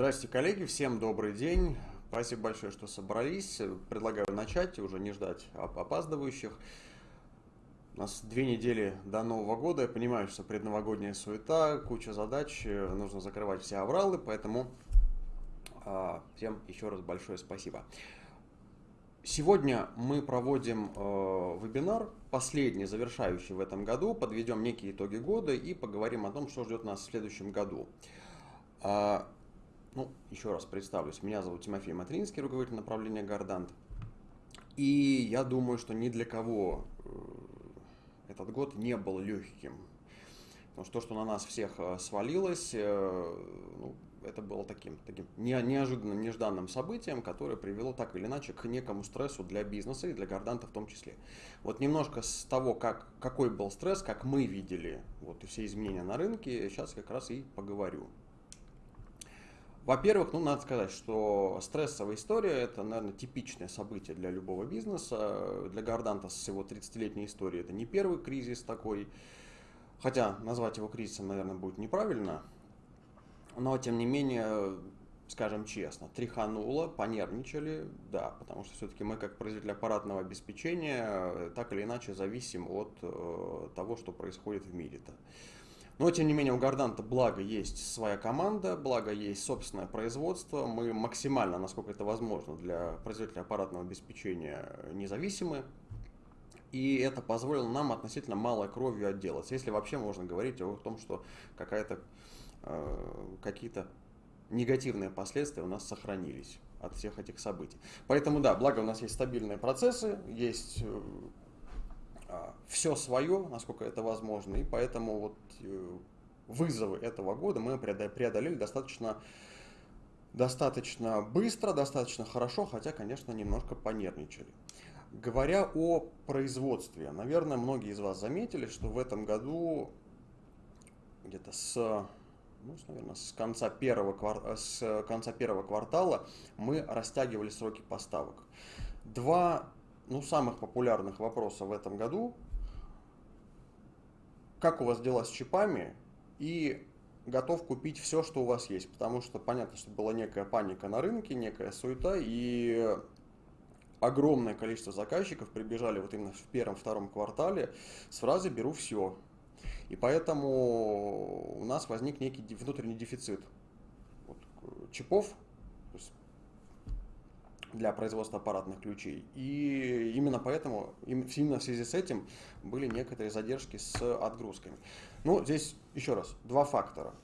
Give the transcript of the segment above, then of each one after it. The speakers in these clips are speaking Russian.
Здравствуйте, коллеги, всем добрый день. Спасибо большое, что собрались. Предлагаю начать, уже не ждать опаздывающих. У нас две недели до Нового года. Я понимаю, что предновогодняя суета, куча задач, нужно закрывать все авралы, поэтому а, всем еще раз большое спасибо. Сегодня мы проводим э, вебинар, последний, завершающий в этом году, подведем некие итоги года и поговорим о том, что ждет нас в следующем году. Ну, еще раз представлюсь. Меня зовут Тимофей Матринский, руководитель направления Гардант. И я думаю, что ни для кого э, этот год не был легким. Потому что то, что на нас всех э, свалилось, э, ну, это было таким, таким неожиданным, нежданным событием, которое привело так или иначе к некому стрессу для бизнеса и для Горданта в том числе. Вот немножко с того, как, какой был стресс, как мы видели вот, все изменения на рынке, сейчас как раз и поговорю. Во-первых, ну, надо сказать, что стрессовая история – это, наверное, типичное событие для любого бизнеса. Для Горданта с его 30-летней историей это не первый кризис такой. Хотя назвать его кризисом, наверное, будет неправильно. Но, тем не менее, скажем честно, тряхануло, понервничали, да, потому что все-таки мы, как производитель аппаратного обеспечения, так или иначе зависим от э, того, что происходит в мире-то. Но, тем не менее, у Горданта, благо, есть своя команда, благо, есть собственное производство. Мы максимально, насколько это возможно, для производителя аппаратного обеспечения независимы. И это позволило нам относительно малой кровью отделаться. Если вообще можно говорить о том, что какая-то, э, какие-то негативные последствия у нас сохранились от всех этих событий. Поэтому да, благо у нас есть стабильные процессы, есть э, все свое, насколько это возможно, и поэтому вот э, вызовы этого года мы преодолели достаточно, достаточно быстро, достаточно хорошо, хотя, конечно, немножко понервничали. Говоря о производстве, наверное, многие из вас заметили, что в этом году где-то с, ну, наверное, с, конца первого, с конца первого квартала мы растягивали сроки поставок. Два ну, самых популярных вопросов в этом году. Как у вас дела с чипами? И готов купить все, что у вас есть. Потому что понятно, что была некая паника на рынке, некая суета, и огромное количество заказчиков прибежали вот именно в первом-втором квартале с фразой «беру все». И поэтому у нас возник некий внутренний дефицит вот, чипов, для производства аппаратных ключей. И именно поэтому, именно в связи с этим были некоторые задержки с отгрузками. Ну, здесь еще раз, два фактора.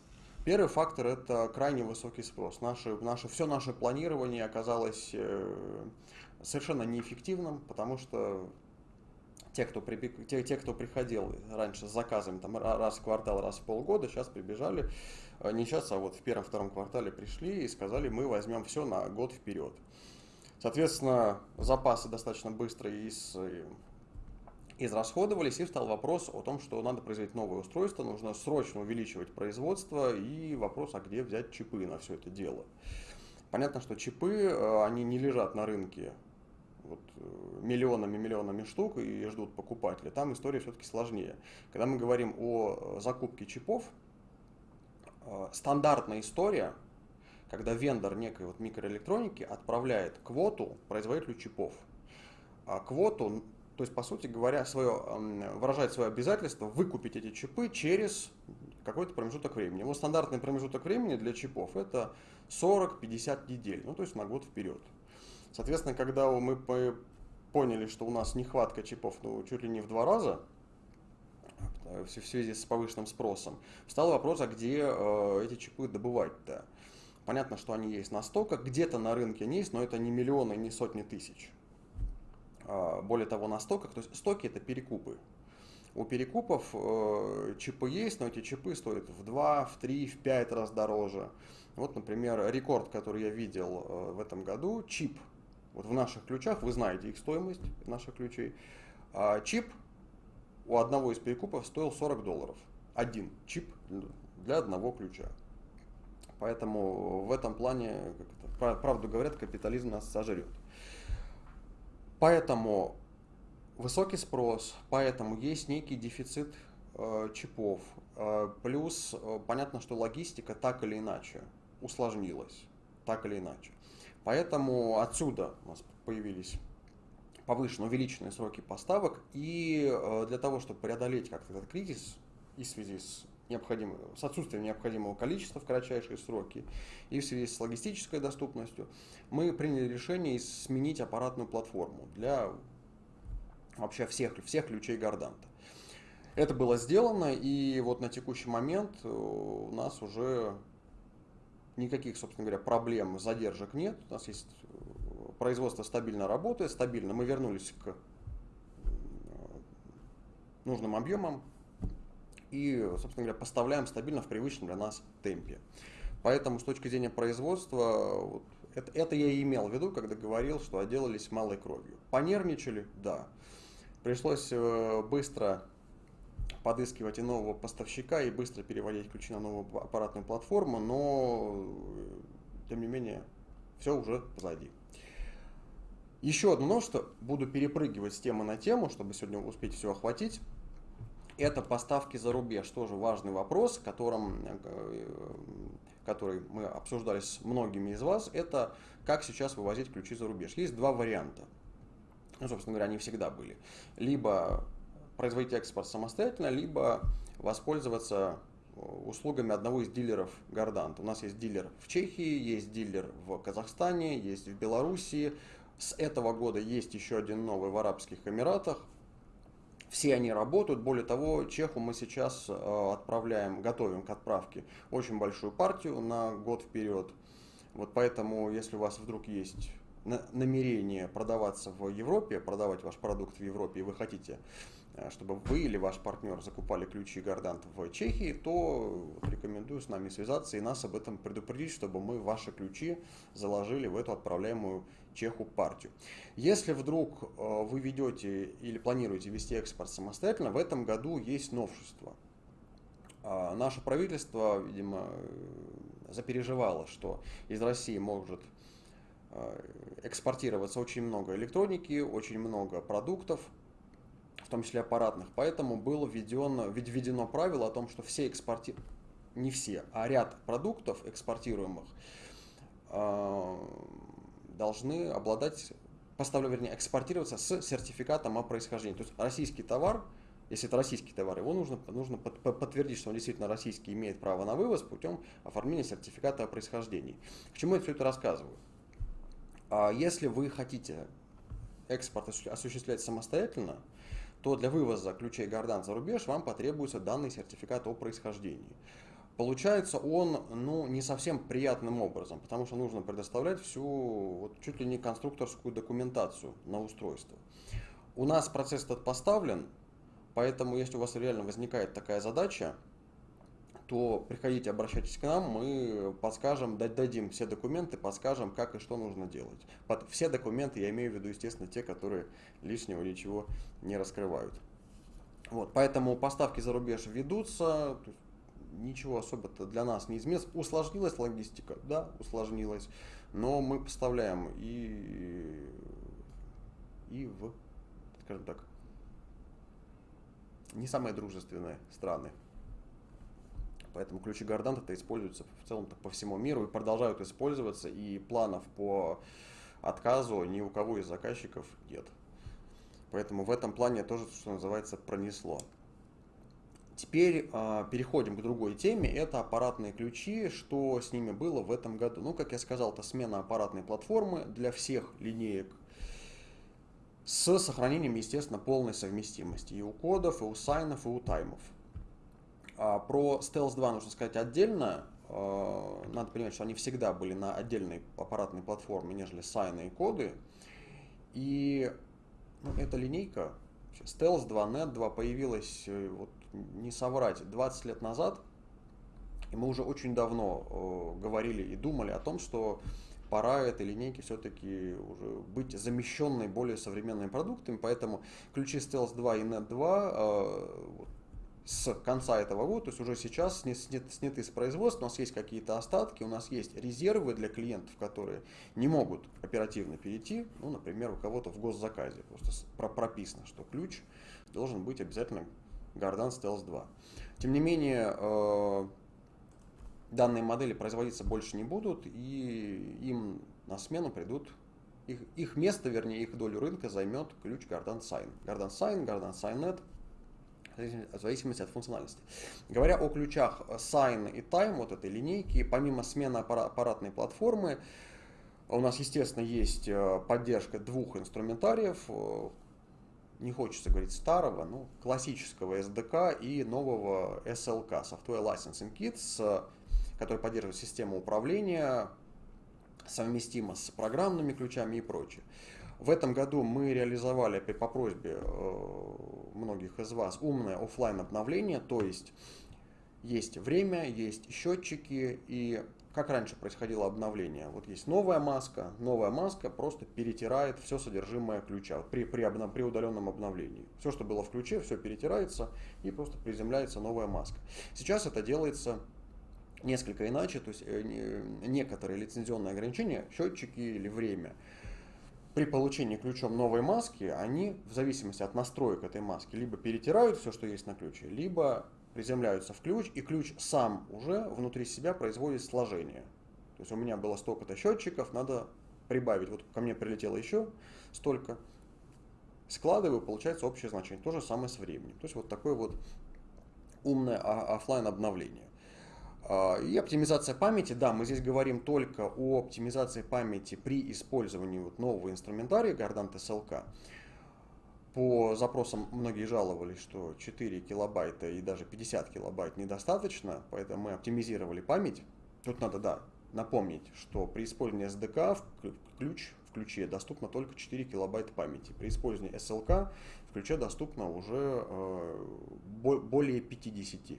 Первый фактор – это крайне высокий спрос. Наше, наше, все наше планирование оказалось э, совершенно неэффективным, потому что те, кто, прибег, те, те, кто приходил раньше с заказами там, раз в квартал, раз в полгода, сейчас прибежали, э, не сейчас, а вот в первом-втором квартале пришли и сказали, мы возьмем все на год вперед. Соответственно, запасы достаточно быстро из, израсходовались, и встал вопрос о том, что надо производить новое устройство, нужно срочно увеличивать производство, и вопрос, а где взять чипы на все это дело. Понятно, что чипы, э, они не лежат на рынке вот, э, миллионами-миллионами штук и ждут покупателя. Там история все-таки сложнее. Когда мы говорим о закупке чипов, э, стандартная история – когда вендор некой вот микроэлектроники отправляет квоту производителю чипов. А квоту, то есть, по сути говоря, свое, выражает свое обязательство выкупить эти чипы через какой-то промежуток времени. Его стандартный промежуток времени для чипов это 40-50 недель, ну то есть на год вперед. Соответственно, когда мы поняли, что у нас нехватка чипов ну, чуть ли не в два раза, э, в связи с повышенным спросом, встал вопрос, а где э, эти чипы добывать-то? Понятно, что они есть на стоках, где-то на рынке они есть, но это не миллионы, не сотни тысяч. А, более того, на стоках, то есть стоки это перекупы. У перекупов э, чипы есть, но эти чипы стоят в 2, в 3, в 5 раз дороже. Вот, например, рекорд, который я видел э, в этом году, чип. Вот в наших ключах, вы знаете их стоимость наших ключей. А чип у одного из перекупов стоил 40 долларов. Один чип для одного ключа. Поэтому в этом плане, это, правду говорят, капитализм нас сожрет. Поэтому высокий спрос, поэтому есть некий дефицит э, чипов. Э, плюс э, понятно, что логистика так или иначе усложнилось, так или иначе. Поэтому отсюда у нас появились повышенные, увеличенные сроки поставок, и э, для того, чтобы преодолеть как-то этот кризис, и в связи с необходимым, с отсутствием необходимого количества в кратчайшие сроки и в связи с логистической доступностью, мы приняли решение сменить аппаратную платформу для вообще всех, всех ключей Горданта. Это было сделано, и вот на текущий момент э, у нас уже никаких, собственно говоря, проблем, задержек нет. У нас есть э, производство стабильно работает, стабильно. Мы вернулись к э, нужным объемам и, собственно говоря, поставляем стабильно в привычном для нас темпе. Поэтому с точки зрения производства, вот, это, это я и имел в виду, когда говорил, что отделались малой кровью. Понервничали? Да. Пришлось быстро подыскивать и нового поставщика, и быстро переводить ключи на новую аппаратную платформу, но, тем не менее, все уже позади. Еще одно новшество, буду перепрыгивать с темы на тему, чтобы сегодня успеть все охватить. Это поставки за рубеж, тоже важный вопрос, которым, э, который мы обсуждали с многими из вас. Это как сейчас вывозить ключи за рубеж. Есть два варианта. Ну, собственно говоря, они всегда были. Либо производить экспорт самостоятельно, либо воспользоваться э, услугами одного из дилеров Гордант. У нас есть дилер в Чехии, есть дилер в Казахстане, есть в Белоруссии. С этого года есть еще один новый в Арабских Эмиратах. Все они работают. Более того, Чеху мы сейчас э, отправляем, готовим к отправке очень большую партию на год вперед. Вот поэтому, если у вас вдруг есть намерение продаваться в Европе, продавать ваш продукт в Европе, и вы хотите чтобы вы или ваш партнер закупали ключи Гордант в Чехии, то рекомендую с нами связаться и нас об этом предупредить, чтобы мы ваши ключи заложили в эту отправляемую Чеху партию. Если вдруг э, вы ведете или планируете вести экспорт самостоятельно, в этом году есть новшество. А, наше правительство, видимо, запереживало, что из России может э, экспортироваться очень много электроники, очень много продуктов, в том числе аппаратных. Поэтому было введено, введено правило о том, что все экспорти... не все, а ряд продуктов экспортируемых э, должны обладать, поставлю, вернее, экспортироваться с сертификатом о происхождении. То есть российский товар, если это российский товар, его нужно, нужно под, подтвердить, что он действительно российский, имеет право на вывоз путем оформления сертификата о происхождении. К чему я все это рассказываю? А если вы хотите экспорт осуществлять самостоятельно, то для вывоза ключей Гордан за рубеж вам потребуется данный сертификат о происхождении. Получается он ну, не совсем приятным образом, потому что нужно предоставлять всю вот, чуть ли не конструкторскую документацию на устройство. У нас процесс этот поставлен, поэтому если у вас реально возникает такая задача, то приходите, обращайтесь к нам, мы подскажем, дадим все документы, подскажем, как и что нужно делать. Под все документы я имею в виду, естественно, те, которые лишнего ничего не раскрывают. Вот, поэтому поставки за рубеж ведутся, ничего особо-то для нас не изменилось. Усложнилась логистика? Да, усложнилась. Но мы поставляем и, и в, скажем так, не самые дружественные страны. Поэтому ключи Гордант это используются в целом по всему миру и продолжают использоваться, и планов по отказу ни у кого из заказчиков нет. Поэтому в этом плане тоже, что называется, пронесло. Теперь э, переходим к другой теме, это аппаратные ключи, что с ними было в этом году. Ну, как я сказал, это смена аппаратной платформы для всех линеек с сохранением, естественно, полной совместимости и у кодов, и у сайнов, и у таймов. А, про Stealth 2 нужно сказать отдельно. А, надо понимать, что они всегда были на отдельной аппаратной платформе, нежели сайны и коды. И ну, эта линейка, Stealth 2, Net 2 появилась, э, вот, не соврать, 20 лет назад. И мы уже очень давно э, говорили и думали о том, что пора этой линейки все-таки уже быть замещенной более современными продуктами, поэтому ключи Stealth 2 и Net 2 э, с конца этого года, то есть уже сейчас сняты, с производства, у нас есть какие-то остатки, у нас есть резервы для клиентов, которые не могут оперативно перейти, ну, например, у кого-то в госзаказе просто прописано, что ключ должен быть обязательно Гордан Stealth 2. Тем не менее, э, данные модели производиться больше не будут, и им на смену придут их, их место, вернее, их долю рынка займет ключ Gardan Sign. Gardan Sign, Gardan SignNet, в зависимости от функциональности. Говоря о ключах Sign и Time, вот этой линейки, помимо смены аппаратной платформы, у нас, естественно, есть э, поддержка двух инструментариев, э, не хочется говорить старого, ну, классического SDK и нового SLK, Software Licensing Kit, который поддерживает систему управления, совместимо с программными ключами и прочее. В этом году мы реализовали опять по просьбе э, многих из вас умное офлайн обновление, то есть есть время, есть счетчики и как раньше происходило обновление. Вот есть новая маска, новая маска просто перетирает все содержимое ключа при, при, обна, при удаленном обновлении. Все, что было в ключе, все перетирается и просто приземляется новая маска. Сейчас это делается несколько иначе, то есть э, некоторые лицензионные ограничения, счетчики или время, при получении ключом новой маски, они в зависимости от настроек этой маски либо перетирают все, что есть на ключе, либо приземляются в ключ, и ключ сам уже внутри себя производит сложение. То есть у меня было столько-то счетчиков, надо прибавить. Вот ко мне прилетело еще столько. Складываю, получается общее значение. То же самое с временем. То есть вот такое вот умное офлайн обновление. А, и оптимизация памяти, да, мы здесь говорим только о оптимизации памяти при использовании вот нового инструментария Gardant SLK. По запросам многие жаловались, что 4 килобайта и даже 50 килобайт недостаточно, поэтому мы оптимизировали память. Тут надо, да, напомнить, что при использовании SDK в ключ в ключе доступно только 4 килобайта памяти. При использовании SLK в ключе доступно уже э, более 50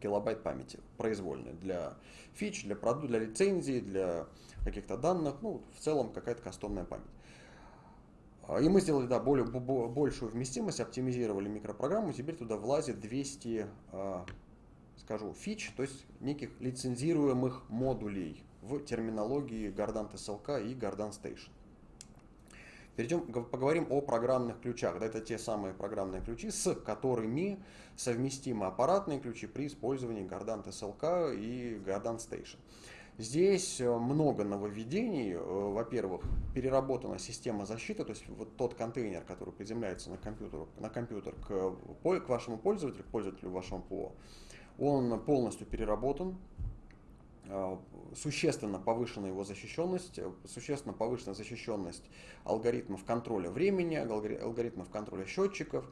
килобайт памяти произвольной для фич, для продукта, для лицензии, для каких-то данных, ну, в целом какая-то кастомная память. А, и мы сделали да, более, большую вместимость, оптимизировали микропрограмму, теперь туда влазит 200, а, скажу, фич, то есть неких лицензируемых модулей в терминологии Gardant SLK и Gardant Station. Перейдем, поговорим о программных ключах. Да, это те самые программные ключи, с которыми совместимы аппаратные ключи при использовании Gardant SLK и Gardant Station. Здесь э, много нововведений. Э, во-первых, переработана система защиты, то есть вот тот контейнер, который приземляется на компьютер, на компьютер к, к вашему пользователю, к пользователю вашего ПО, он полностью переработан, существенно повышена его защищенность, э, существенно повышена защищенность алгоритмов контроля времени, алгоритмов контроля счетчиков,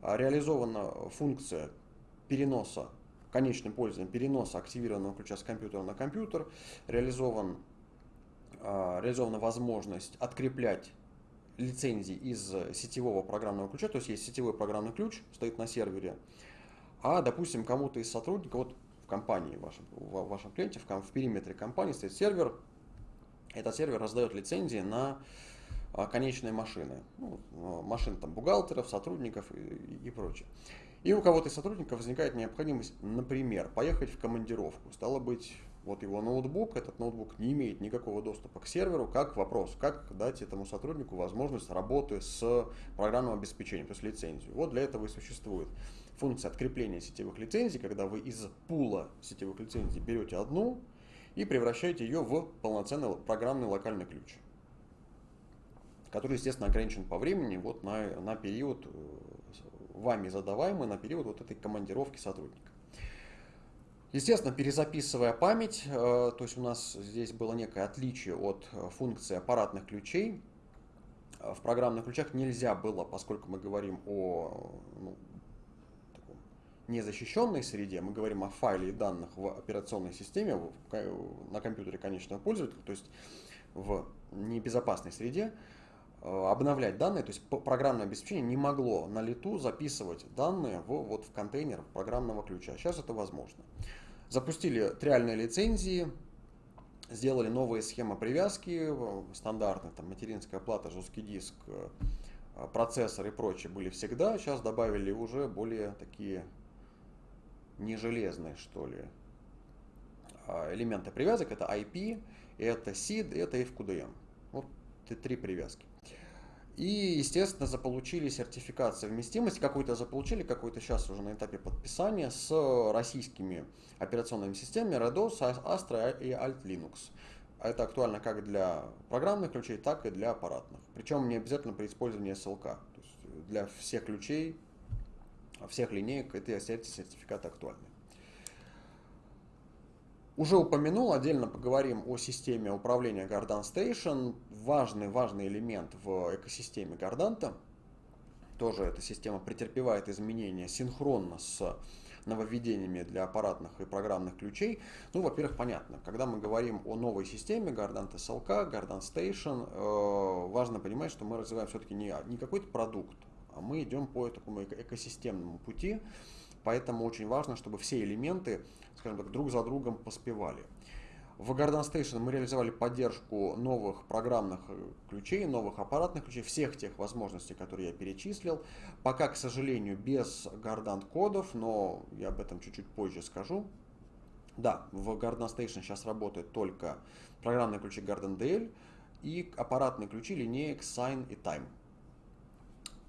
а реализована функция переноса конечным пользователем переноса активированного ключа с компьютера на компьютер, реализован, реализована возможность откреплять лицензии из сетевого программного ключа, то есть есть сетевой программный ключ, стоит на сервере, а, допустим, кому-то из сотрудников, вот компании, в вашем, в вашем клиенте, в, в периметре компании стоит сервер. Этот сервер раздает лицензии на а, конечные машины. Ну, а, машин там бухгалтеров, сотрудников и, и прочее. И у кого-то из сотрудников возникает необходимость, например, поехать в командировку. Стало быть, вот его ноутбук, этот ноутбук не имеет никакого доступа к серверу, как вопрос, как дать этому сотруднику возможность работы с программным обеспечением, то есть лицензию. Вот для этого и существует функция открепления сетевых лицензий, когда вы из пула сетевых лицензий берете одну и превращаете ее в полноценный программный локальный ключ, который, естественно, ограничен по времени вот на, на период, э, вами задаваемый на период вот этой командировки сотрудника. Естественно, перезаписывая память, э, то есть у нас здесь было некое отличие от э, функции аппаратных ключей. В программных ключах нельзя было, поскольку мы говорим о ну, незащищенной среде, мы говорим о файле и данных в операционной системе, на компьютере конечного пользователя, то есть в небезопасной среде, э, обновлять данные, то есть программное обеспечение не могло на лету записывать данные в, вот в контейнер программного ключа. Сейчас это возможно. Запустили триальные лицензии, сделали новые схемы привязки, стандартные, там материнская плата, жесткий диск, э, процессор и прочее были всегда. Сейчас добавили уже более такие не железные, что ли, а, элементы привязок. Это IP, это SID, это FQDM. Вот три привязки. И, естественно, заполучили сертификат совместимости, какой-то заполучили, какой-то сейчас уже на этапе подписания с российскими операционными системами Red OS, Astra и Alt Linux. Это актуально как для программных ключей, так и для аппаратных. Причем не обязательно при использовании SLK. То есть для всех ключей, всех линеек эти сертификаты актуальны. Уже упомянул, отдельно поговорим о системе управления Gardan Station. Важный, важный элемент в экосистеме Гарданта. Тоже эта система претерпевает изменения синхронно с нововведениями для аппаратных и программных ключей. Ну, во-первых, понятно, когда мы говорим о новой системе Gardant SLK, Gardant Station, э, важно понимать, что мы развиваем все-таки не, не какой-то продукт, а мы идем по такому экосистемному пути, поэтому очень важно, чтобы все элементы скажем так, друг за другом поспевали. В Garden Station мы реализовали поддержку новых программных э, ключей, новых аппаратных ключей, всех тех возможностей, которые я перечислил. Пока, к сожалению, без Garden кодов, но я об этом чуть-чуть позже скажу. Да, в Garden Station сейчас работают только программные ключи Garden DL и аппаратные ключи линеек Sign и Time.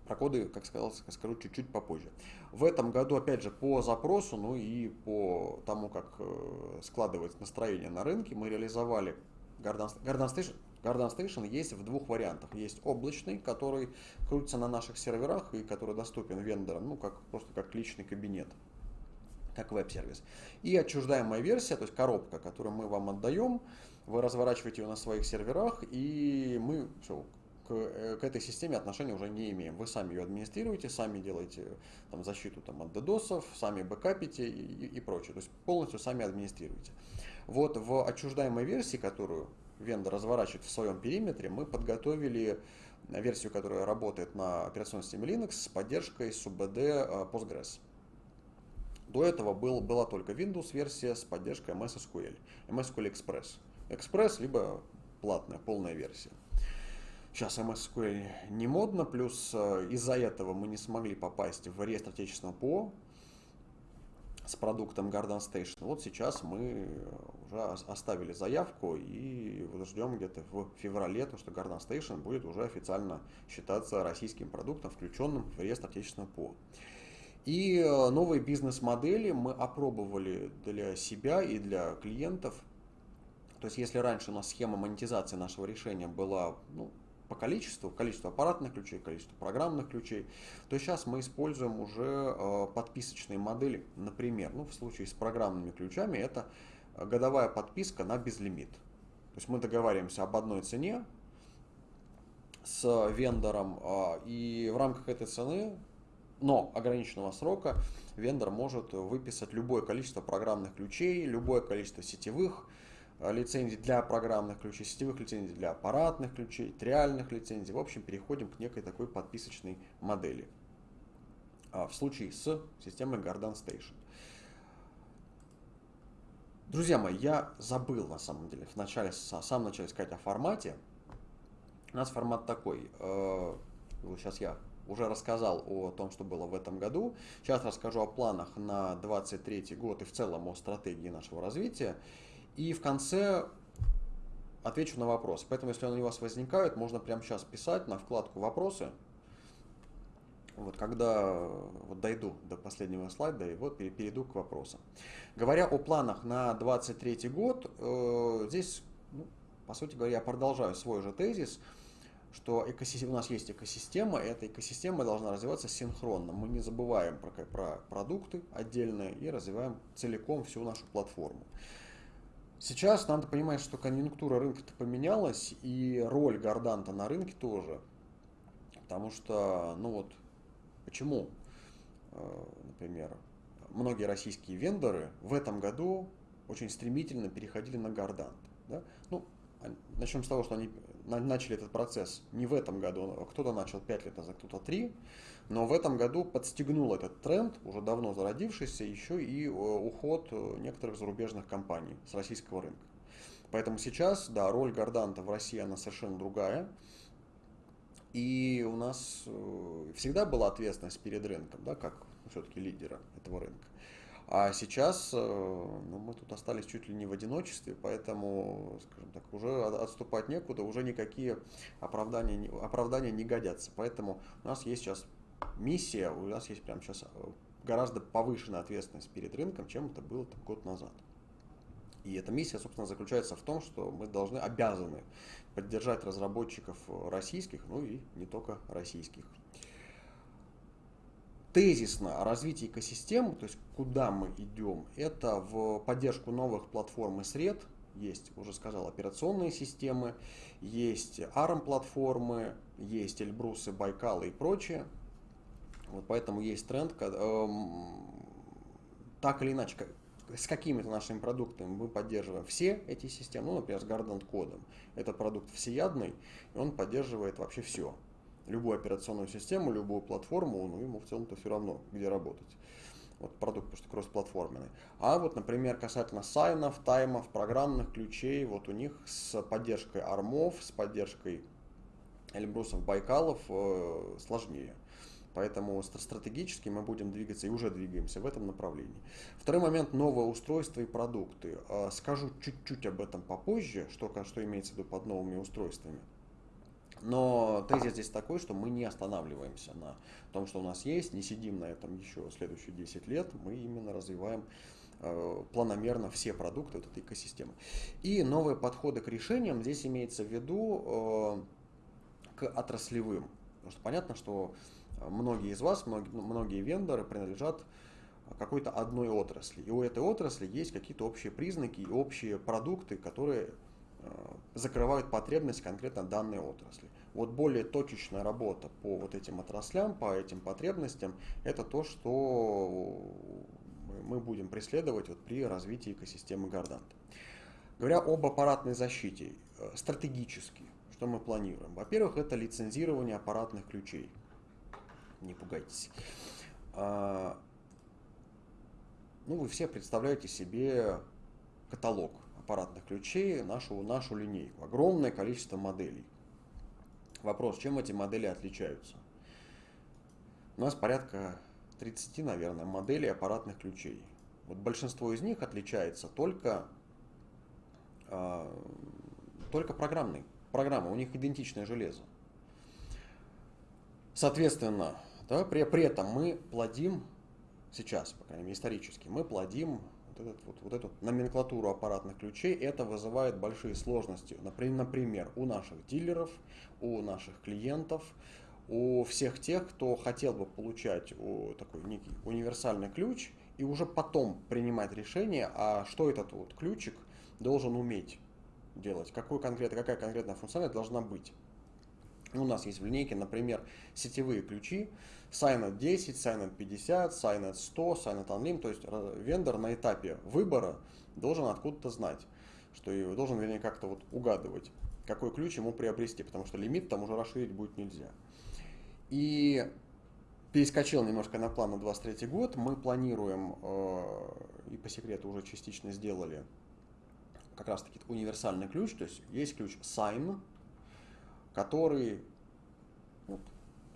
Про коды, как сказал, скажу чуть-чуть попозже. В этом году, опять же, по запросу, ну и по тому, как э, складывается настроение на рынке, мы реализовали Garden, Garden Station. Garden Station есть в двух вариантах. Есть облачный, который крутится на наших серверах и который доступен вендорам, ну, как, просто как личный кабинет, как веб-сервис. И отчуждаемая версия, то есть коробка, которую мы вам отдаем, вы разворачиваете ее на своих серверах, и мы все, к, э, к этой системе отношения уже не имеем. Вы сами ее администрируете, сами делаете там, защиту там, от DDoS, сами бэкапите и, и, и прочее. То есть полностью сами администрируете. Вот в отчуждаемой версии, которую вендор разворачивает в своем периметре, мы подготовили версию, которая работает на операционной системе Linux с поддержкой SUBD э, Postgres. До этого был, была только Windows версия с поддержкой MS SQL, MS SQL Express. Express либо платная, полная версия. Сейчас MSQL не модно, плюс э, из-за этого мы не смогли попасть в реестр отечественного ПО с продуктом Garden Station. Вот сейчас мы уже оставили заявку и ждем где-то в феврале, то, что Garden Station будет уже официально считаться российским продуктом, включенным в реестр отечественного ПО. И э, новые бизнес-модели мы опробовали для себя и для клиентов. То есть если раньше у нас схема монетизации нашего решения была ну, по количеству, количество аппаратных ключей, количество программных ключей, то сейчас мы используем уже э, подписочные модели. Например, ну, в случае с программными ключами это годовая подписка на безлимит. То есть мы договариваемся об одной цене с вендором, э, и в рамках этой цены, но ограниченного срока, вендор может выписать любое количество программных ключей, любое количество сетевых Э, лицензий для программных ключей, сетевых лицензий для аппаратных ключей, триальных лицензий. В общем, переходим к некой такой подписочной модели. А в случае с системой Garden Station. Друзья мои, я забыл на самом деле в начале, в самом начале сказать о формате. У нас формат такой. Сейчас э, я уже рассказал о том, что было в этом году. Сейчас расскажу о планах на 2023 год и в целом о стратегии нашего развития. И в конце отвечу на вопросы. Поэтому, если они у вас возникают, можно прямо сейчас писать на вкладку «Вопросы». Вот когда вот дойду до последнего слайда, и вот перейду к вопросам. Говоря о планах на 2023 год, э, здесь, ну, по сути говоря, я продолжаю свой же тезис, что экосистема, у нас есть экосистема, и эта экосистема должна развиваться синхронно. Мы не забываем про, про продукты отдельные и развиваем целиком всю нашу платформу. Сейчас надо понимать, что конъюнктура рынка-то поменялась, и роль Горданта на рынке тоже. Потому что, ну вот, почему, э, например, многие российские вендоры в этом году очень стремительно переходили на Гордант. Да? Ну, начнем с того, что они начали этот процесс не в этом году, а кто-то начал 5 лет назад, кто-то 3, но в этом году подстегнул этот тренд, уже давно зародившийся, еще и э, уход э, некоторых зарубежных компаний с российского рынка. Поэтому сейчас, да, роль Горданта в России, она совершенно другая. И у нас э, всегда была ответственность перед рынком, да, как все-таки лидера этого рынка. А сейчас ну, мы тут остались чуть ли не в одиночестве, поэтому, скажем так, уже отступать некуда, уже никакие оправдания, оправдания не годятся. Поэтому у нас есть сейчас миссия, у нас есть прямо сейчас гораздо повышенная ответственность перед рынком, чем это было там, год назад. И эта миссия, собственно, заключается в том, что мы должны, обязаны поддержать разработчиков российских, ну и не только российских. Тезисно о развитии экосистем, то есть куда мы идем, это в поддержку новых платформ и сред, есть, уже сказал, операционные системы, есть ARM-платформы, есть Эльбрусы, Байкалы и прочее. Вот поэтому есть тренд, когда, эм, так или иначе, с какими-то нашими продуктами мы поддерживаем все эти системы, ну, например, с Gardant кодом. Это продукт всеядный, и он поддерживает вообще все. Любую операционную систему, любую платформу, ну, ему в целом-то все равно, где работать. Вот продукт просто кроссплатформенный. А вот, например, касательно сайнов, таймов, программных ключей, вот у них с поддержкой армов, с поддержкой Эльбрусов, Байкалов э, сложнее. Поэтому стратегически мы будем двигаться и уже двигаемся в этом направлении. Второй момент – новое устройство и продукты. А, скажу чуть-чуть об этом попозже, что, что имеется в виду под новыми устройствами. Но тезис здесь такой, что мы не останавливаемся на том, что у нас есть, не сидим на этом еще следующие 10 лет, мы именно развиваем э, планомерно все продукты вот этой экосистемы. И новые подходы к решениям здесь имеется в виду э, к отраслевым. Потому что понятно, что многие из вас, многие, вендоры принадлежат какой-то одной отрасли. И у этой отрасли есть какие-то общие признаки и общие продукты, которые э, закрывают потребность конкретно данной отрасли. Вот более точечная работа по вот этим отраслям, по этим потребностям, это то, что мы будем преследовать вот при развитии экосистемы Гордант. Говоря об аппаратной защите, э, стратегически, что мы планируем? Во-первых, это лицензирование аппаратных ключей не пугайтесь. А, ну, вы все представляете себе каталог аппаратных ключей, нашу, нашу линейку. Огромное количество моделей. Вопрос, чем эти модели отличаются? У нас порядка 30, наверное, моделей аппаратных ключей. Вот большинство из них отличается только, э, только программной. Программа, у них идентичное железо. Соответственно, да, при, при этом мы плодим сейчас, по крайней мере исторически, мы плодим вот, этот, вот, вот эту номенклатуру аппаратных ключей. Это вызывает большие сложности, например, у наших дилеров, у наших клиентов, у всех тех, кто хотел бы получать такой некий универсальный ключ и уже потом принимать решение, а что этот вот ключик должен уметь делать, какой конкретно, какая конкретная функциональность должна быть. У нас есть в линейке, например, сетевые ключи, Signet 10, Signet 50, Signet 100, Signet Unlim, то есть э, вендор на этапе выбора должен откуда-то знать, что и должен, вернее, как-то вот угадывать, какой ключ ему приобрести, потому что лимит там уже расширить будет нельзя. И перескочил немножко на план на 23 год, мы планируем, э, и по секрету уже частично сделали, как раз таки универсальный ключ, то есть есть ключ Sign, который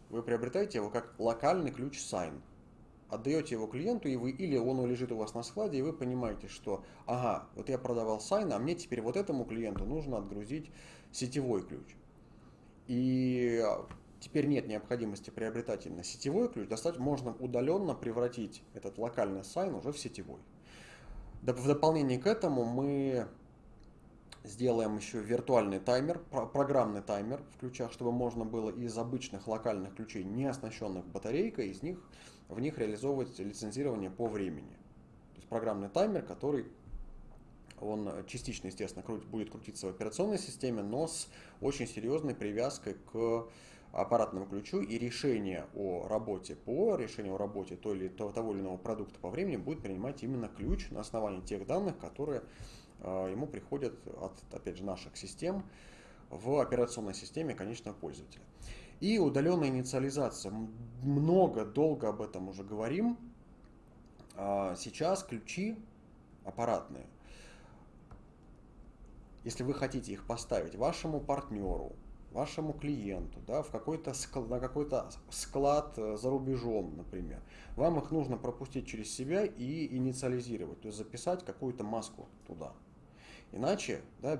вы приобретаете его как локальный ключ sign. Отдаете его клиенту, и вы, или он лежит у вас на складе, и вы понимаете, что, ага, вот я продавал sign, а мне теперь вот этому клиенту нужно отгрузить сетевой ключ. И теперь нет необходимости приобретать именно сетевой ключ, достаточно можно удаленно превратить этот локальный sign уже в сетевой. В дополнение к этому мы Сделаем еще виртуальный таймер, программный таймер в ключах, чтобы можно было из обычных локальных ключей, не оснащенных батарейкой, из них, в них реализовывать лицензирование по времени. То есть программный таймер, который он частично, естественно, будет крутиться в операционной системе, но с очень серьезной привязкой к аппаратному ключу и решение о работе по решению о работе той или, того или иного продукта по времени будет принимать именно ключ на основании тех данных, которые ему приходят от, опять же, наших систем в операционной системе конечного пользователя. И удаленная инициализация. Много, долго об этом уже говорим. А, сейчас ключи аппаратные. Если вы хотите их поставить вашему партнеру, вашему клиенту, да, в какой-то склад, на какой-то склад э, за рубежом, например, вам их нужно пропустить через себя и инициализировать, то есть записать какую-то маску туда. Иначе, да,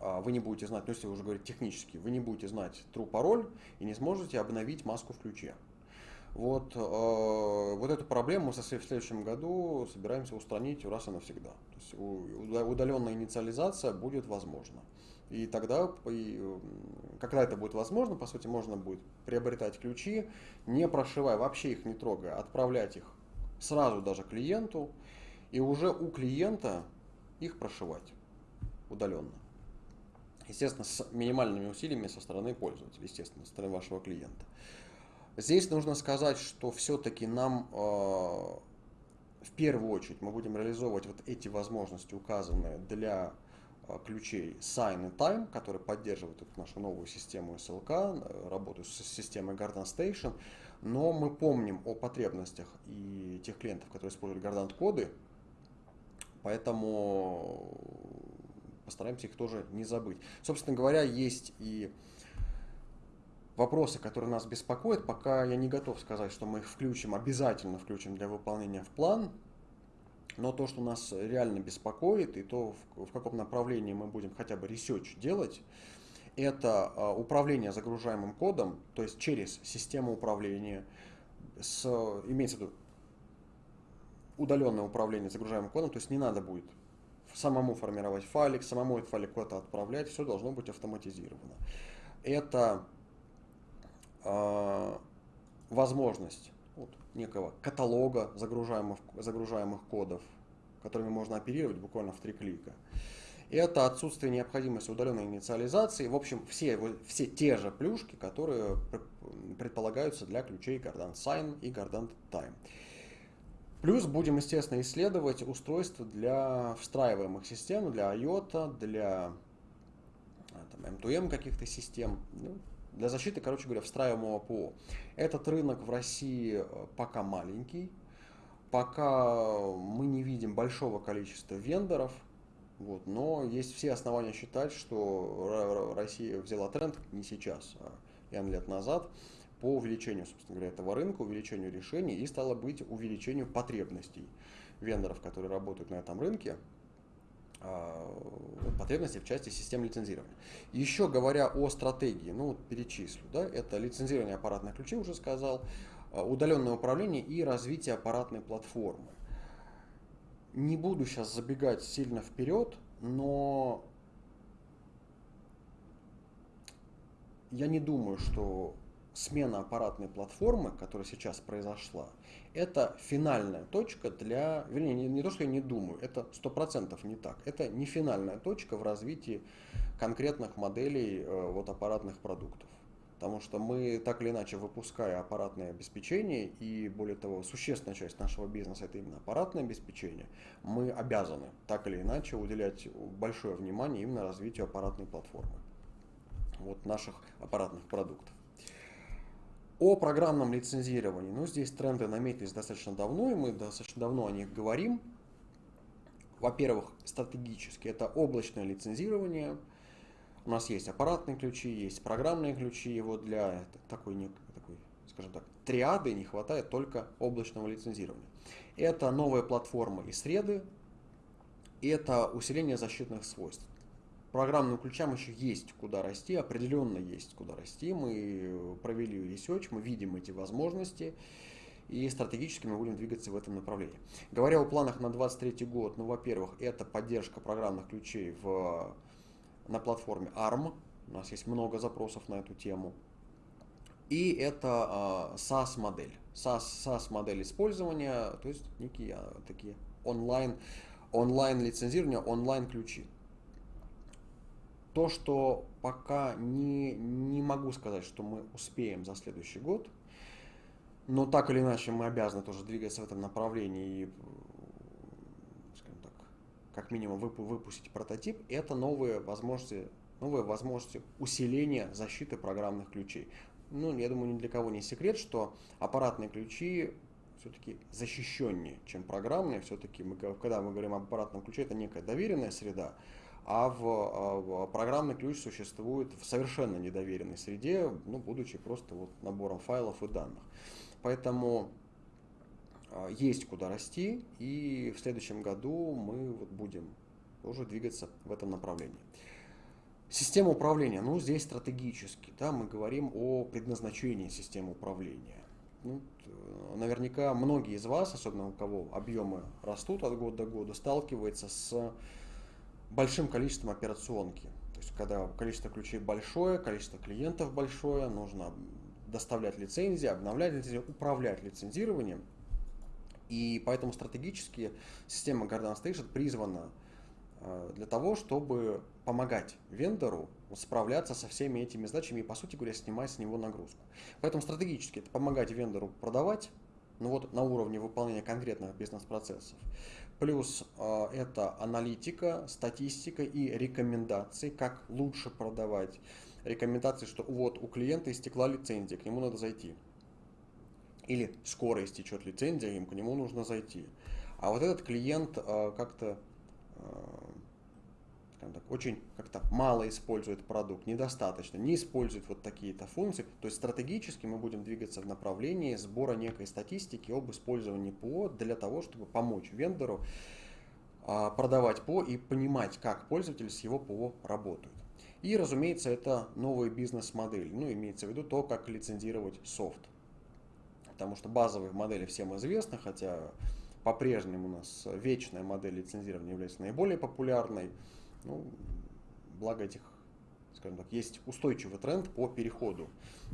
а, вы не будете знать, ну если уже говорить технически, вы не будете знать true пароль и не сможете обновить маску в ключе. Вот, э, вот эту проблему мы в следующем году собираемся устранить раз и навсегда. То есть удаленная инициализация будет возможна. И тогда, когда это будет возможно, по сути, можно будет приобретать ключи, не прошивая, вообще их не трогая, отправлять их сразу даже клиенту, и уже у клиента их прошивать удаленно. Естественно, с минимальными усилиями со стороны пользователя, естественно, со стороны вашего клиента. Здесь нужно сказать, что все-таки нам э, в первую очередь мы будем реализовывать вот эти возможности, указанные для э, ключей Sign и Time, которые поддерживают эту нашу новую систему SLK, э, работу с системой Garden Station, но мы помним о потребностях и тех клиентов, которые используют Gardant коды, поэтому постараемся их тоже не забыть. Собственно говоря, есть и вопросы, которые нас беспокоят, пока я не готов сказать, что мы их включим, обязательно включим для выполнения в план. Но то, что нас реально беспокоит, и то, в, каком направлении мы будем хотя бы research делать, это а, управление загружаемым кодом, то есть через систему управления, с, имеется в виду удаленное управление загружаемым кодом, то есть не надо будет самому формировать файлик, самому этот файлик куда-то отправлять, все должно быть автоматизировано. Это э, возможность вот, некого каталога загружаемых, загружаемых кодов, которыми можно оперировать буквально в три клика. Это отсутствие необходимости удаленной инициализации. В общем, все, все те же плюшки, которые предполагаются для ключей Gardant Sign и Gardant Time. Плюс будем, естественно, исследовать устройства для встраиваемых систем, для IOTA, для там, M2M каких-то систем. Ну, для защиты, короче говоря, встраиваемого ПО. Этот рынок в России э, пока маленький, пока мы не видим большого количества вендоров, вот, но есть все основания считать, что Россия взяла тренд не сейчас, а лет назад, по увеличению, собственно говоря, этого рынка, увеличению решений и, стало быть, увеличению потребностей вендоров, которые работают на этом рынке, а, потребностей в части систем лицензирования. Еще говоря о стратегии, ну вот перечислю, да, это лицензирование аппаратных ключей, уже сказал, а, удаленное управление и развитие аппаратной платформы. Не буду сейчас забегать сильно вперед, но я не думаю, что смена аппаратной платформы, которая сейчас произошла, это финальная точка для, вернее, не, не то, что я не думаю, это сто процентов не так. Это не финальная точка в развитии конкретных моделей э, вот, аппаратных продуктов. Потому что мы так или иначе, выпуская аппаратное обеспечение, и более того, существенная часть нашего бизнеса это именно аппаратное обеспечение, мы обязаны так или иначе уделять большое внимание именно развитию аппаратной платформы вот наших аппаратных продуктов. О программном лицензировании. Ну, здесь тренды наметились достаточно давно, и мы достаточно давно о них говорим. Во-первых, стратегически это облачное лицензирование. У нас есть аппаратные ключи, есть программные ключи. Вот для такой, такой, скажем так, триады не хватает только облачного лицензирования. Это новая платформа и среды, и это усиление защитных свойств программным ключам еще есть куда расти, определенно есть куда расти. Мы провели research, мы видим эти возможности и стратегически мы будем двигаться в этом направлении. Говоря о планах на 2023 год, ну, во-первых, это поддержка программных ключей в, на платформе ARM. У нас есть много запросов на эту тему. И это э, SaaS-модель. SaaS, SaaS-модель использования, то есть некие э, такие онлайн, онлайн лицензирование, онлайн ключи. То, что пока не, не могу сказать, что мы успеем за следующий год, но так или иначе мы обязаны тоже двигаться в этом направлении и, скажем так, как минимум выпустить прототип, это новые возможности, новые возможности усиления защиты программных ключей. Ну, я думаю, ни для кого не секрет, что аппаратные ключи все-таки защищеннее, чем программные. Все-таки, когда мы говорим об аппаратном ключе, это некая доверенная среда, а в, а в программный ключ существует в совершенно недоверенной среде, ну, будучи просто вот набором файлов и данных. Поэтому а, есть куда расти, и в следующем году мы вот будем уже двигаться в этом направлении. Система управления, ну здесь стратегически, да, мы говорим о предназначении системы управления. Ну, наверняка многие из вас, особенно у кого объемы растут от года до года, сталкиваются с большим количеством операционки. То есть, когда количество ключей большое, количество клиентов большое, нужно доставлять лицензии, обновлять лицензии, управлять лицензированием. И поэтому стратегически система Garden Station призвана э, для того, чтобы помогать вендору справляться со всеми этими задачами и, по сути говоря, снимать с него нагрузку. Поэтому стратегически это помогать вендору продавать, ну вот на уровне выполнения конкретных бизнес-процессов. Плюс э, это аналитика, статистика и рекомендации, как лучше продавать. Рекомендации, что вот у клиента истекла лицензия, к нему надо зайти. Или скоро истечет лицензия, им к нему нужно зайти. А вот этот клиент э, как-то э, так, очень как-то мало использует продукт, недостаточно, не использует вот такие-то функции. То есть стратегически мы будем двигаться в направлении сбора некой статистики об использовании ПО для того, чтобы помочь вендору а, продавать ПО и понимать, как пользователи с его ПО работают. И, разумеется, это новая бизнес-модель. Ну, имеется в виду то, как лицензировать софт. Потому что базовые модели всем известны, хотя по-прежнему у нас вечная модель лицензирования является наиболее популярной. Ну, благо этих, скажем так, есть устойчивый тренд по переходу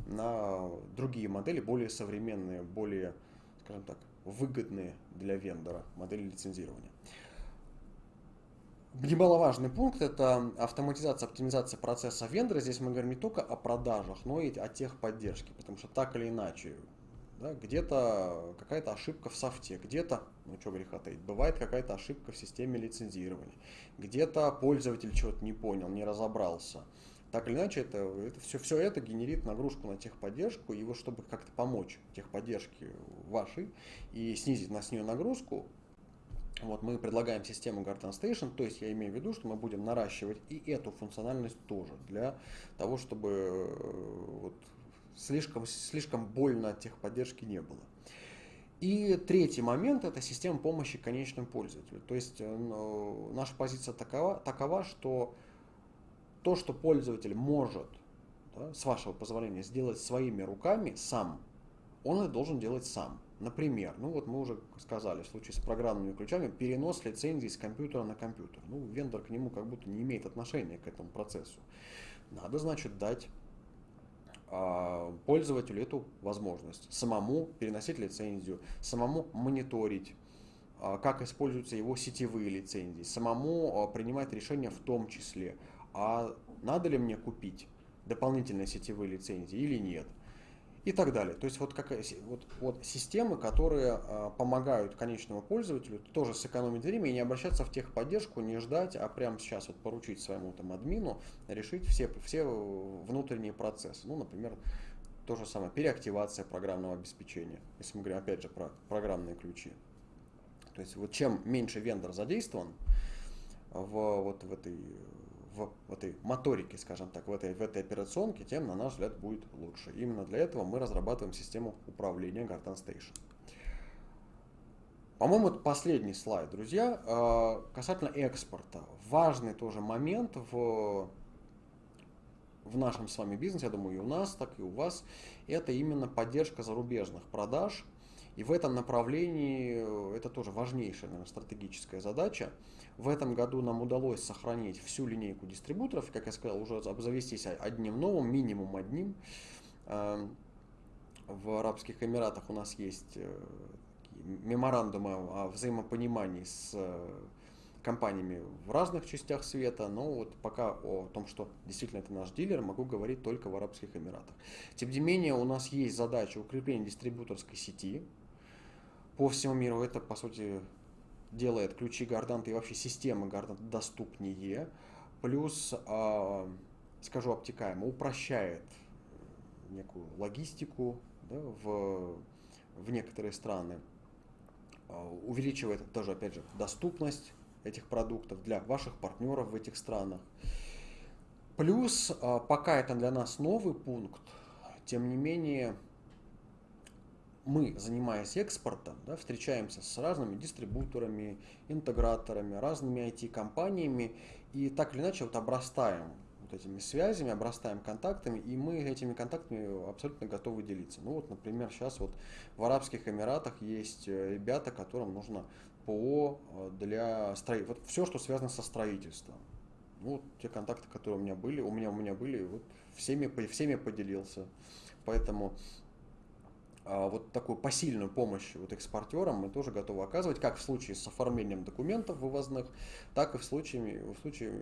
на другие модели, более современные, более, скажем так, выгодные для вендора модели лицензирования. Немаловажный пункт – это автоматизация, оптимизация процесса вендора. Здесь мы говорим не только о продажах, но и о техподдержке, потому что так или иначе да, где-то какая-то ошибка в софте, где-то, ну что греха таить, бывает какая-то ошибка в системе лицензирования, где-то пользователь чего-то не понял, не разобрался. Так или иначе, это, это все, все это генерит нагрузку на техподдержку, и вот чтобы как-то помочь техподдержке вашей и снизить на с нее нагрузку, вот мы предлагаем систему Garden Station, то есть я имею в виду, что мы будем наращивать и эту функциональность тоже, для того, чтобы э, вот, слишком, слишком больно от техподдержки не было. И третий момент – это система помощи конечным пользователю. То есть ну, наша позиция такова, такова, что то, что пользователь может, да, с вашего позволения, сделать своими руками сам, он это должен делать сам. Например, ну вот мы уже сказали, в случае с программными ключами, перенос лицензии с компьютера на компьютер. Ну, вендор к нему как будто не имеет отношения к этому процессу. Надо, значит, дать пользователю эту возможность. Самому переносить лицензию, самому мониторить, а, как используются его сетевые лицензии, самому а, принимать решения в том числе, а надо ли мне купить дополнительные сетевые лицензии или нет и так далее. То есть вот, какая, вот, вот системы, которые э, помогают конечному пользователю тоже сэкономить время и не обращаться в техподдержку, не ждать, а прямо сейчас вот поручить своему там админу решить все, все внутренние процессы. Ну, например, то же самое, переактивация программного обеспечения, если мы говорим опять же про программные ключи. То есть вот чем меньше вендор задействован в, вот в этой в, этой моторике, скажем так, в этой, в этой операционке, тем, на наш взгляд, будет лучше. Именно для этого мы разрабатываем систему управления Garden Station. По-моему, это последний слайд, друзья. А, касательно экспорта. Важный тоже момент в, в нашем с вами бизнесе, я думаю, и у нас, так и у вас, это именно поддержка зарубежных продаж. И в этом направлении э, это тоже важнейшая наверное, стратегическая задача. В этом году нам удалось сохранить всю линейку дистрибуторов, как я сказал, уже обзавестись одним новым, минимум одним. Эм, в Арабских Эмиратах у нас есть э, меморандумы о взаимопонимании с э, компаниями в разных частях света, но вот пока о том, что действительно это наш дилер, могу говорить только в Арабских Эмиратах. Тем не менее, у нас есть задача укрепления дистрибуторской сети по всему миру. Это, по сути, делает ключи Гарданта и вообще системы Гарданта доступнее. Плюс, э, скажу обтекаемо, упрощает некую логистику да, в, в некоторые страны. Э, увеличивает тоже, опять же, доступность этих продуктов для ваших партнеров в этих странах. Плюс, а, пока это для нас новый пункт, тем не менее, мы, занимаясь экспортом, да, встречаемся с разными дистрибуторами, интеграторами, разными IT-компаниями и так или иначе вот обрастаем вот этими связями, обрастаем контактами, и мы этими контактами абсолютно готовы делиться. Ну вот, например, сейчас вот в Арабских Эмиратах есть э, ребята, которым нужно ПО э, для строительства. Вот все, что связано со строительством. Ну, вот те контакты, которые у меня были, у меня, у меня были, вот всеми, всеми поделился. Поэтому вот такую посильную помощь вот экспортерам мы тоже готовы оказывать, как в случае с оформлением документов вывозных, так и в случае, в случае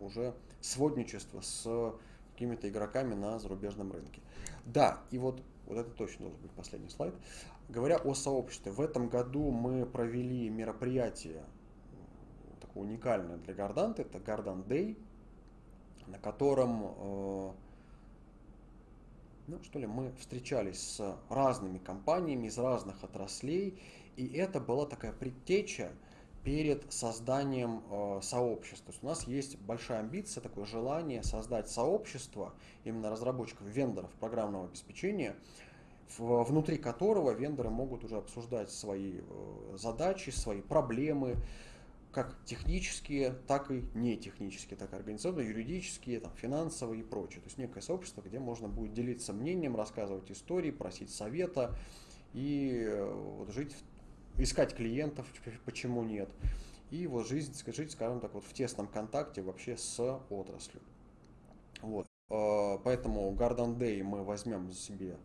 уже сводничества с какими-то игроками на зарубежном рынке. Да, и вот, вот это точно должен быть последний слайд. Говоря о сообществе, в этом году мы провели мероприятие такое уникальное для Горданта, это Гордан Day, на котором э, ну, что ли, мы встречались с разными компаниями из разных отраслей, и это была такая предтеча перед созданием э, сообщества. То есть у нас есть большая амбиция, такое желание создать сообщество именно разработчиков, вендоров программного обеспечения, в, внутри которого вендоры могут уже обсуждать свои э, задачи, свои проблемы, как технические, так и не технические, так и организационные, юридические, там, финансовые и прочее. То есть некое сообщество, где можно будет делиться мнением, рассказывать истории, просить совета и э, вот, жить, искать клиентов, почему нет. И вот жизнь, жить, скажем так, вот в тесном контакте вообще с отраслью. Вот. Э, поэтому Garden Day мы возьмем себе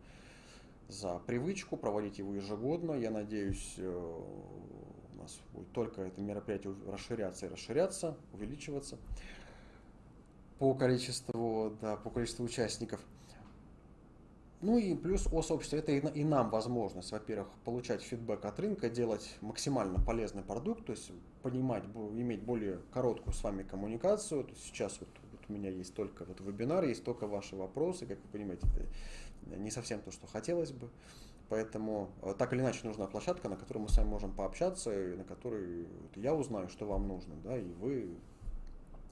за привычку проводить его ежегодно. Я надеюсь, э, нас будет только это мероприятие расширяться и расширяться, увеличиваться по количеству, да, по количеству участников. Ну и плюс о сообществе, это и, нам возможность, во-первых, получать фидбэк от рынка, делать максимально полезный продукт, то есть понимать, иметь более короткую с вами коммуникацию. То есть сейчас вот, вот у меня есть только вот вебинар, есть только ваши вопросы, как вы понимаете, это не совсем то, что хотелось бы. Поэтому э, так или иначе нужна площадка, на которой мы с вами можем пообщаться, на которой я узнаю, что вам нужно, да, и вы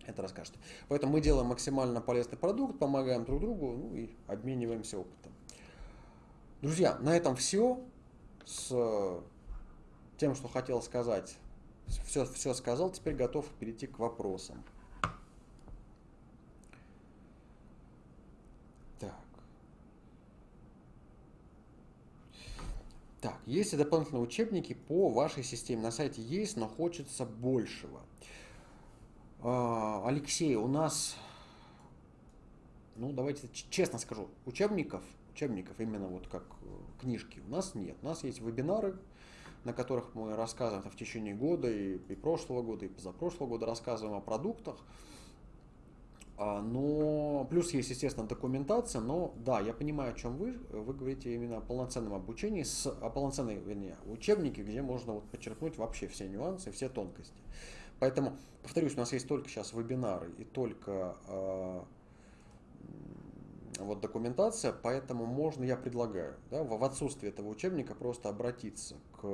это расскажете. Поэтому мы делаем максимально полезный продукт, помогаем друг другу, ну и обмениваемся опытом. Друзья, на этом все. С тем, что хотел сказать, все, все сказал, теперь готов перейти к вопросам. Так, есть и дополнительные учебники по вашей системе. На сайте есть, но хочется большего. А, Алексей, у нас, ну давайте честно скажу, учебников, учебников именно вот как э, книжки у нас нет. У нас есть вебинары, на которых мы рассказываем в течение года и, и прошлого года, и позапрошлого года рассказываем о продуктах. А, но плюс есть, естественно, документация, но да, я понимаю, о чем вы. Вы говорите именно о полноценном обучении, с, о полноценной, вернее, учебнике, где можно вот подчеркнуть вообще все нюансы, все тонкости. Поэтому, повторюсь, у нас есть только сейчас вебинары и только э, вот документация, поэтому можно, я предлагаю, да, в отсутствие этого учебника просто обратиться к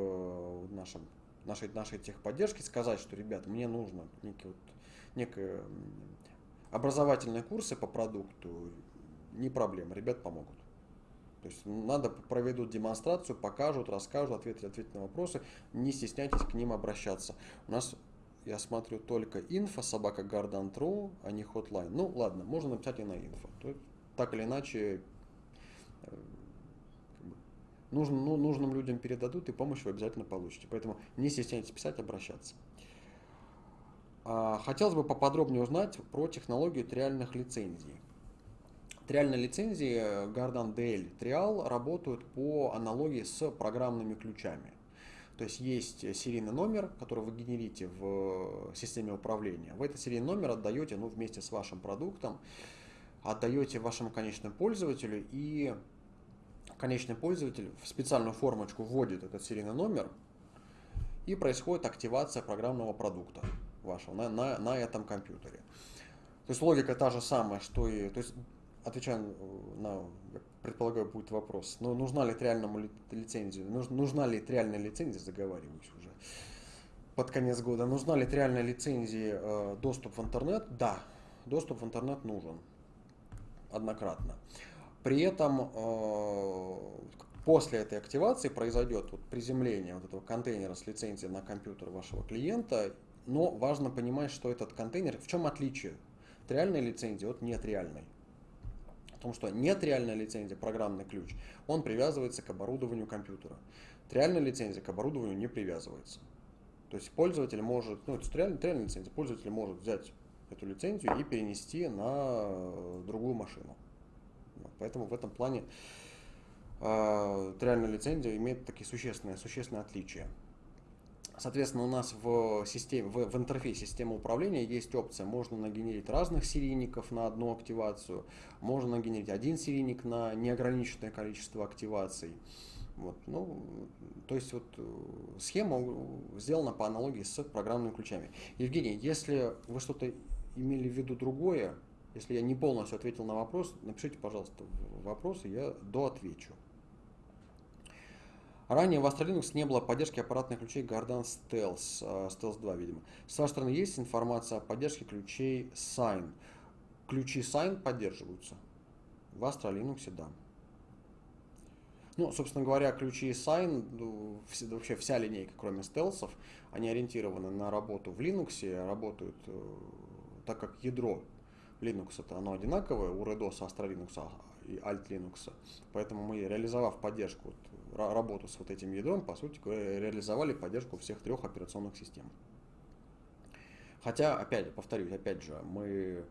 нашим, нашей, нашей техподдержке, сказать, что, ребят, мне нужно некий вот, некое Образовательные курсы по продукту не проблема, ребят помогут. То есть надо проведут демонстрацию, покажут, расскажут, ответят, ответят на вопросы. Не стесняйтесь к ним обращаться. У нас, я смотрю, только инфо, собака Garden а не hotline. Ну ладно, можно написать и на инфо. Так или иначе, э, нужным, ну, нужным людям передадут и помощь вы обязательно получите. Поэтому не стесняйтесь писать, обращаться. А, хотелось бы поподробнее узнать про технологию триальных лицензий. Триальные лицензии Gardan DL Trial работают по аналогии с программными ключами. То есть есть серийный номер, который вы генерите в системе управления. Вы этот серийный номер отдаете ну, вместе с вашим продуктом, отдаете вашему конечному пользователю, и конечный пользователь в специальную формочку вводит этот серийный номер, и происходит активация программного продукта вашего на, на, на этом компьютере. То есть логика та же самая, что и... То есть, отвечая на, предполагаю, будет вопрос, но нужна ли триальному лицензию, нужна ли триальная лицензия, заговариваюсь уже. под конец года. Нужна ли реальная лицензия э, доступ в интернет? Да, доступ в интернет нужен однократно. При этом э, после этой активации произойдет вот приземление вот этого контейнера с лицензией на компьютер вашего клиента, но важно понимать, что этот контейнер, в чем отличие от реальной лицензии от нетреальной. Потому что нетреальная лицензия, программный ключ, он привязывается к оборудованию компьютера. Реальная лицензия к оборудованию не привязывается. То есть пользователь может, ну это реальная, реальная лицензия, пользователь может взять эту лицензию и перенести на другую машину. Поэтому в этом плане э, реальная лицензия имеет такие существенные, существенные отличия. Соответственно, у нас в, системе, в, в интерфейсе системы управления есть опция, можно нагенерить разных серийников на одну активацию, можно нагенерить один серийник на неограниченное количество активаций. Вот, ну, то есть вот э, схема сделана по аналогии с программными ключами. Евгений, если вы что-то имели в виду другое, если я не полностью ответил на вопрос, напишите, пожалуйста, вопросы, я доотвечу. Ранее в Astra Linux не было поддержки аппаратных ключей Gardan Stealth, э, Stealth 2, видимо. С вашей стороны есть информация о поддержке ключей Sign? Ключи Sign поддерживаются. В Astra Linux, да. Ну, собственно говоря, ключи Sign, ну, вообще вся линейка, кроме стелсов, они ориентированы на работу в Linux, работают, э, так как ядро Linux это оно одинаковое, у REDOS, Astra Linux и Alt Linux. Поэтому мы, реализовав поддержку, работу с вот этим ядром, по сути реализовали поддержку всех трех операционных систем. Хотя, опять, повторюсь, опять же, мы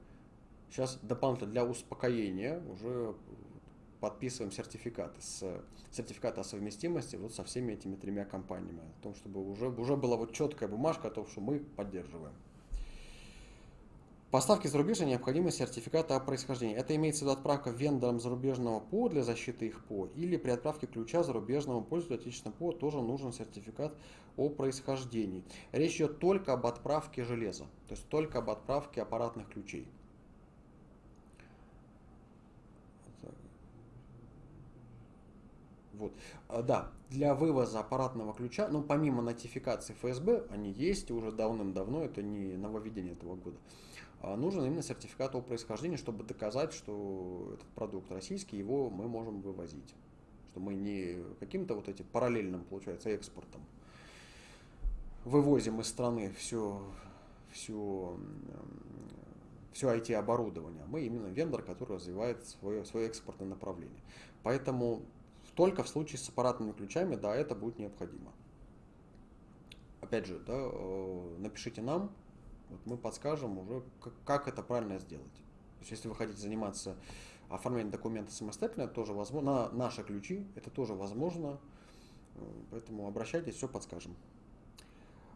сейчас дополнительно для успокоения уже подписываем сертификаты с сертификаты о совместимости вот со всеми этими тремя компаниями, о том, чтобы уже, уже была вот четкая бумажка о том, что мы поддерживаем. Поставки зарубежья необходимы сертификаты о происхождении. Это имеется в виду отправка вендорам зарубежного ПО для защиты их ПО, или при отправке ключа зарубежному пользователю отечественного ПО тоже нужен сертификат о происхождении. Речь идет только об отправке железа, то есть только об отправке аппаратных ключей. Вот. А, да, для вывоза аппаратного ключа, ну помимо нотификации ФСБ, они есть уже давным-давно, это не нововведение этого года, нужен именно сертификат о происхождении, чтобы доказать, что этот продукт российский, его мы можем вывозить. Что мы не каким-то вот этим параллельным, получается, экспортом вывозим из страны все, все, все IT-оборудование. Мы именно вендор, который развивает свое, свое экспортное направление. Поэтому только в случае с аппаратными ключами, да, это будет необходимо. Опять же, да, э, напишите нам, вот мы подскажем уже, как, как это правильно сделать. То есть, если вы хотите заниматься оформлением документа самостоятельно, это тоже возможно. На наши ключи это тоже возможно. Э, поэтому обращайтесь, все подскажем.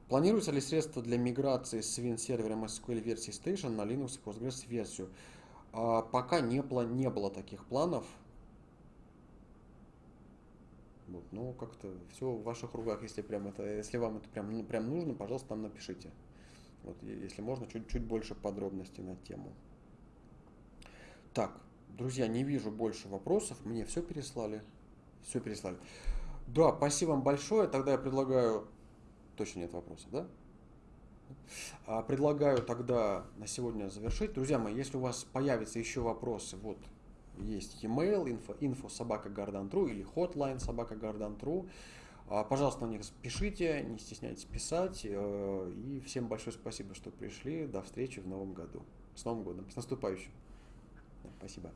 Планируется ли средства для миграции с WinServer MySQL версии Station на Linux и Postgres версию? А, пока не, не было таких планов. Вот, ну, как-то все в ваших руках, если прям это, если вам это прям, прям нужно, пожалуйста, нам напишите. Вот, если можно, чуть-чуть больше подробностей на тему. Так, друзья, не вижу больше вопросов. Мне все переслали. Все переслали. Да, спасибо вам большое. Тогда я предлагаю... Точно нет вопросов, да? А, предлагаю тогда на сегодня завершить. Друзья мои, если у вас появятся еще вопросы, вот есть e-mail info, info собака или hotline собака пожалуйста, на них пишите, не стесняйтесь писать. Э, и всем большое спасибо, что пришли. До встречи в новом году. С Новым годом. С наступающим. Спасибо.